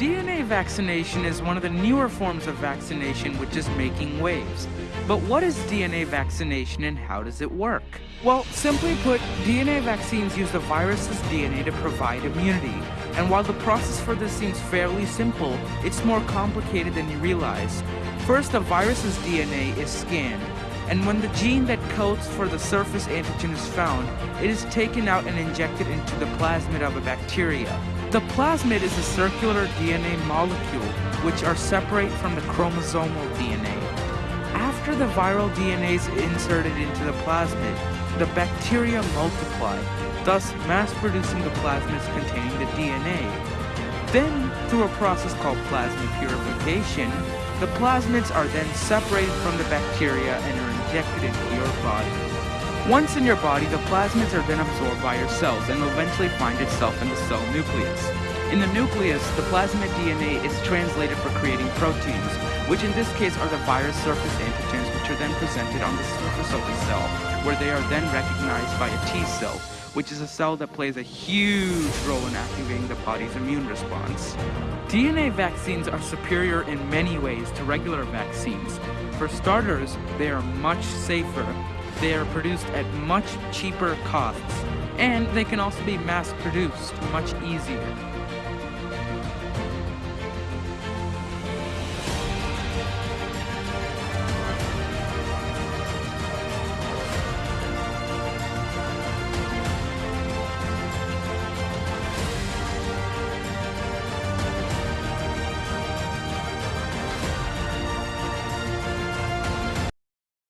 DNA vaccination is one of the newer forms of vaccination which is making waves. But what is DNA vaccination and how does it work? Well, simply put, DNA vaccines use the virus's DNA to provide immunity. And while the process for this seems fairly simple, it's more complicated than you realize. First, the virus's DNA is scanned, and when the gene that codes for the surface antigen is found, it is taken out and injected into the plasmid of a bacteria. The plasmid is a circular DNA molecule which are separate from the chromosomal DNA. After the viral DNA is inserted into the plasmid, the bacteria multiply, thus mass producing the plasmids containing the DNA. Then, through a process called plasmid purification, the plasmids are then separated from the bacteria and are injected into your body. Once in your body, the plasmids are then absorbed by your cells and will eventually find itself in the cell nucleus. In the nucleus, the plasmid DNA is translated for creating proteins, which in this case are the virus surface antigens which are then presented on the surface of the cell, where they are then recognized by a T cell, which is a cell that plays a huge role in activating the body's immune response. DNA vaccines are superior in many ways to regular vaccines. For starters, they are much safer they are produced at much cheaper costs, and they can also be mass produced much easier.